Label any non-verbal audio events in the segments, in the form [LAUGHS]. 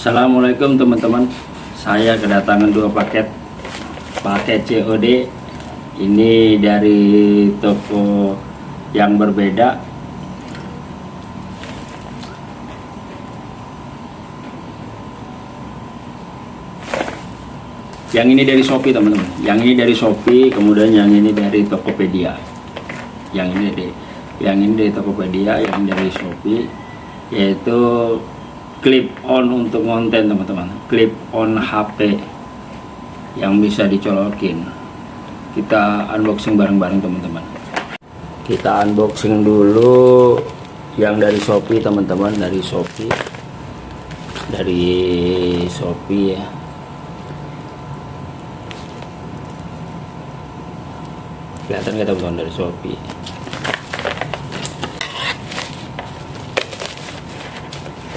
Assalamualaikum teman-teman. Saya kedatangan dua paket. Paket COD Ini dari toko yang berbeda. Yang ini dari Shopee teman-teman. Yang ini dari Shopee Kemudian yang ini dari Tokopedia. Yang ini dari Yang ini dari Tokopedia Yang dari Shopee Yaitu clip on untuk konten teman-teman. Clip on HP yang bisa dicolokin. Kita unboxing bareng-bareng teman-teman. Kita unboxing dulu yang dari Shopee teman-teman. Dari Shopee. Dari Shopee ya. Kelihatan nggak teman-teman dari Shopee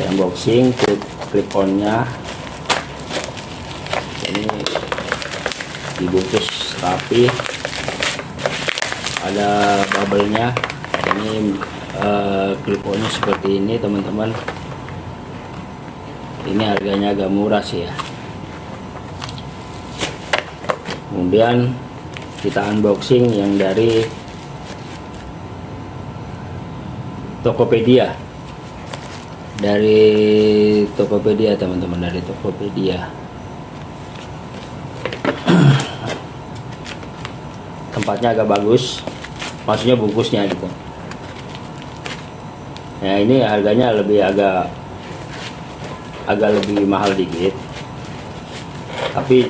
unboxing clip clip onnya. Ini dibungkus rapi. Ada bubble nya ini uh, seperti ini teman-teman. Ini harganya agak murah sih ya. Kemudian kita unboxing yang dari Tokopedia dari Tokopedia teman-teman dari Tokopedia. [CLEARS THROAT] Tempatnya agak bagus. Maksudnya bungkusnya gitu. Ya ini harganya lebih agak agak lebih mahal dikit. Tapi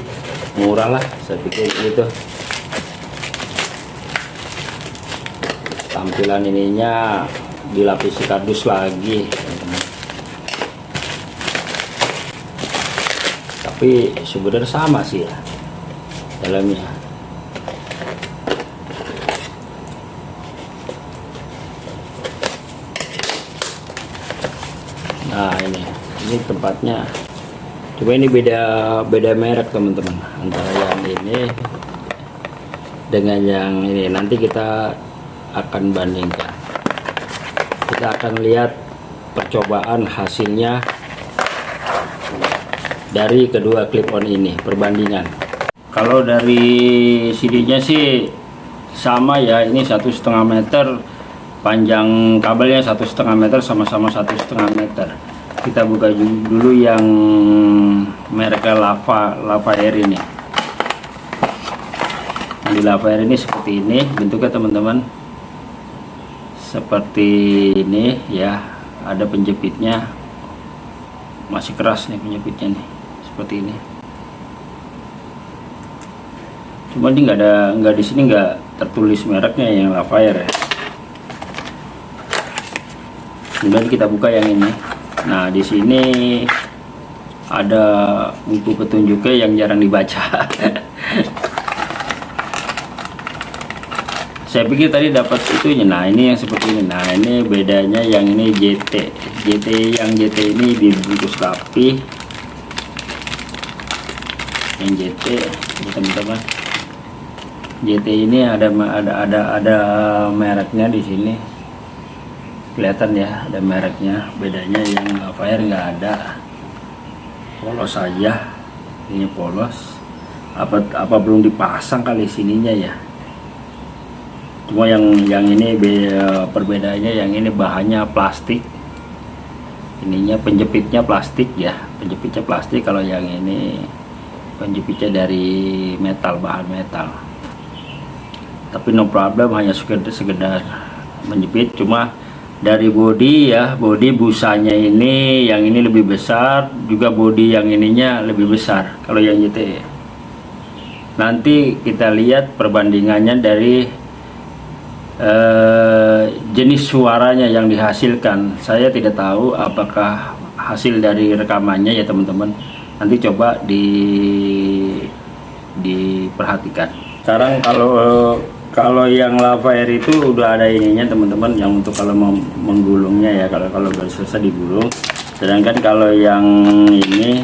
murah lah saya pikir gitu. Tampilan ininya dilapisi kardus lagi tapi sebenarnya sama sih ya dalamnya. Nah ini ini tempatnya. Coba ini beda beda merek teman-teman antara yang ini dengan yang ini. Nanti kita akan bandingkan. Kita akan lihat percobaan hasilnya dari kedua clip on ini perbandingan. Kalau dari CD-nya sih sama ya ini satu setengah meter panjang kabelnya satu setengah meter sama-sama satu setengah meter. Kita buka dulu yang merek lava lava air ini. Di lava air ini seperti ini bentuknya teman-teman. Seperti ini ya ada penjepitnya. Masih keras nih penjepitnya nih seperti ini. Cuma ini nggak ada nggak di sini nggak tertulis mereknya yang Lafayette ya. Kemudian kita buka yang ini. Nah di sini ada buku petunjuknya yang jarang dibaca. [LAUGHS] Saya pikir tadi dapat itu nah ini yang seperti ini. Nah ini bedanya yang ini JT JT yang JT ini dibungkus rapi yang JT teman-teman JT ini ada ada ada ada mereknya di sini. Kelihatan ya ada mereknya. Bedanya yang fire nggak ada. Polos saja ini polos. Apa apa belum dipasang kali sininya ya? Cuma yang yang ini be, perbedaannya yang ini bahannya plastik. Ininya penjepitnya plastik ya. Penjepitnya plastik kalau yang ini penjepitnya dari metal bahan metal. Tapi no problem hanya sekedar, sekedar menjepit. Cuma dari body ya body busanya ini yang ini lebih besar juga body yang ininya lebih besar. Kalau yang YT nanti kita lihat perbandingannya dari eh, jenis suaranya yang dihasilkan. Saya tidak tahu apakah hasil dari rekamannya ya teman-teman nanti coba di diperhatikan. Sekarang kalau kalau yang lava air itu udah ada ininya teman-teman yang untuk kalau menggulungnya ya kalau kalau baru selesai digulung. Sedangkan kalau yang ini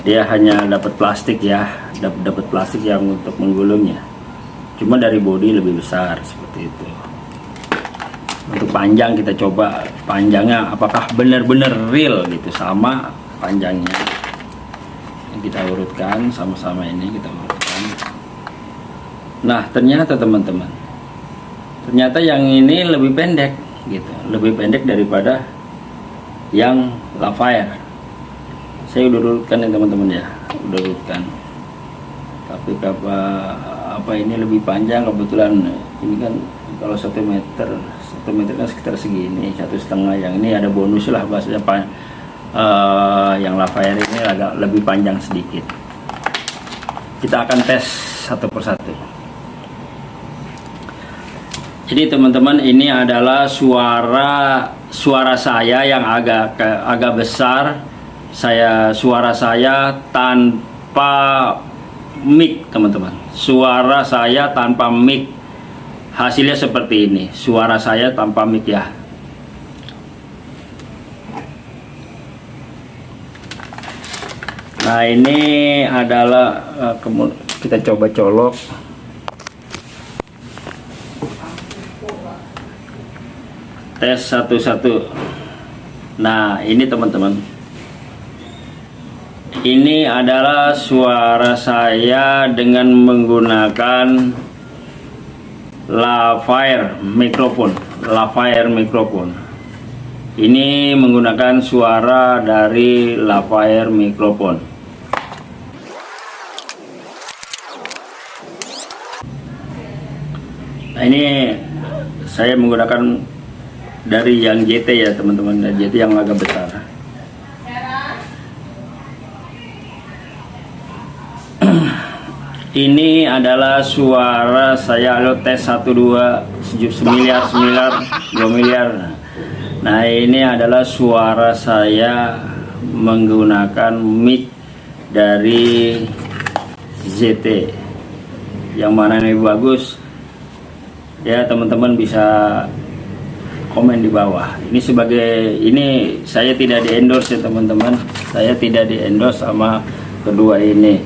dia hanya dapat plastik ya dapat dapat plastik yang untuk menggulungnya. Cuma dari body lebih besar seperti itu. Untuk panjang kita coba panjangnya apakah benar-benar real gitu sama panjangnya kita urutkan sama-sama ini kita urutkan. Nah ternyata teman-teman ternyata yang ini lebih pendek gitu lebih pendek daripada yang Lafayette. Saya udah urutkan ya teman-teman ya udah urutkan. Tapi apa apa ini lebih panjang? Kebetulan ini kan kalau satu meter satu meter kan sekitar segini satu setengah. Yang ini ada bonus lah bahasanya pak uh, yang Lafayette ini agak lebih panjang sedikit. Kita akan tes satu persatu. Jadi teman-teman ini adalah suara suara saya yang agak agak besar. Saya suara saya tanpa mic teman-teman. Suara saya tanpa mic. Hasilnya seperti ini. Suara saya tanpa mic ya nah ini adalah uh, kita coba colok. Tes satu-satu. Nah ini teman-teman. Ini adalah suara saya dengan menggunakan Lafire mikrofon. Lafire mikrofon. Ini menggunakan suara dari Lafire mikrofon ini saya menggunakan dari yang JT ya teman-teman. JT yang agak besar. [CLEARS THROAT] Ini adalah suara saya. Lo tes 12 semiliar semiliar 2 miliar. Nah ini adalah suara saya menggunakan mic dari ZT yang mana ini bagus ya teman-teman bisa komen di bawah. Ini sebagai ini saya tidak di endorse ya teman-teman. Saya tidak di endorse sama kedua ini.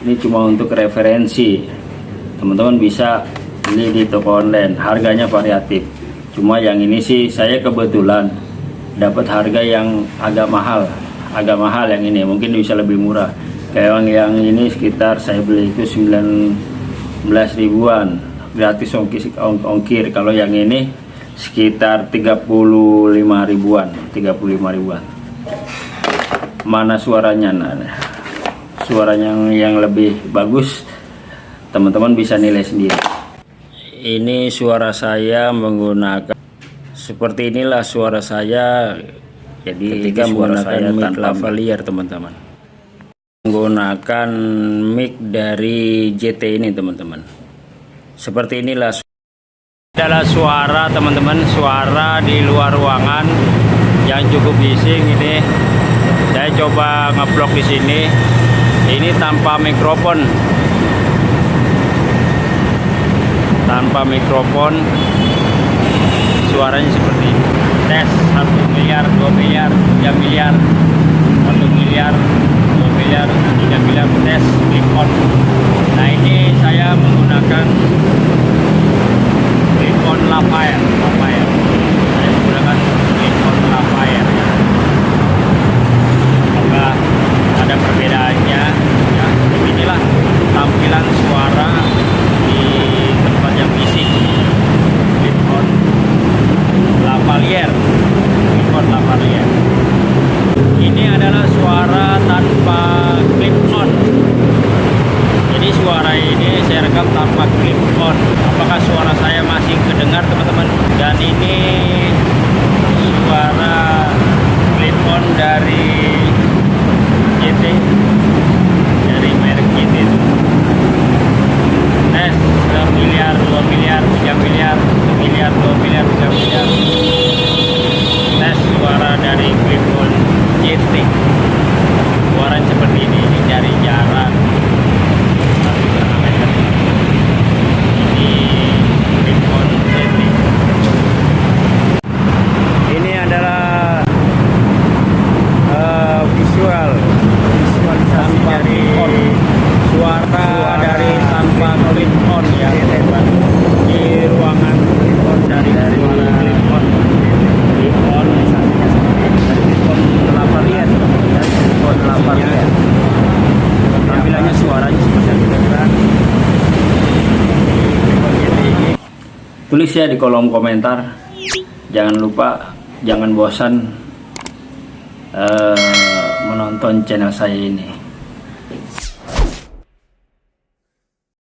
Ini cuma untuk referensi. Teman-teman bisa beli di toko online. Harganya variatif. Cuma yang ini sih saya kebetulan dapat harga yang agak mahal. Agak mahal yang ini. Mungkin bisa lebih murah. Kayak yang ini sekitar saya beli itu 19 ribuan gratis ongkir, ongkir. Kalau yang ini sekitar 35 ribuan 35 ribuan. Mana suaranya nah, suaranya yang, yang lebih bagus teman-teman bisa nilai sendiri. Ini suara saya menggunakan seperti inilah suara saya. Jadi ketika menggunakan mic lavalier teman-teman. Menggunakan mic dari JT ini teman-teman seperti inilah adalah suara teman-teman suara di luar ruangan yang cukup bising ini. Saya coba ngeblok di sini. Ini tanpa mikrofon. Tanpa mikrofon suaranya seperti ini. Tes 1 miliar 2 miliar 3 miliar 1 miliar. 2 miliar 3 miliar tes mikrofon nah ini saya menggunakan Nikon Lafayette. Lafayette. Saya menggunakan Nikon Lafayette semoga ada perbedaannya ya beginilah tampilan suara di tempat yang bisik Nikon Lavalier Nikon Lavalier ini adalah suara tanpa clip on jadi suara ini saya rekam tanpa clip on apakah suara saya masih kedengar teman-teman dan ini suara clip on dari GT dari merek GT itu tes 1 miliar 2 miliar 3 miliar 1 miliar 2 miliar 3 miliar tes suara dari clip on GT suara seperti ini ini dari jarak ini adalah uh, visual visualisasi dari suara, suara dari tanpa clip on ya di ruangan clip on dari, dari suara ya. Tampilannya suaranya seperti yang kita bilang. Tulis ya di kolom komentar. Jangan lupa, jangan bosan eh, menonton channel saya ini.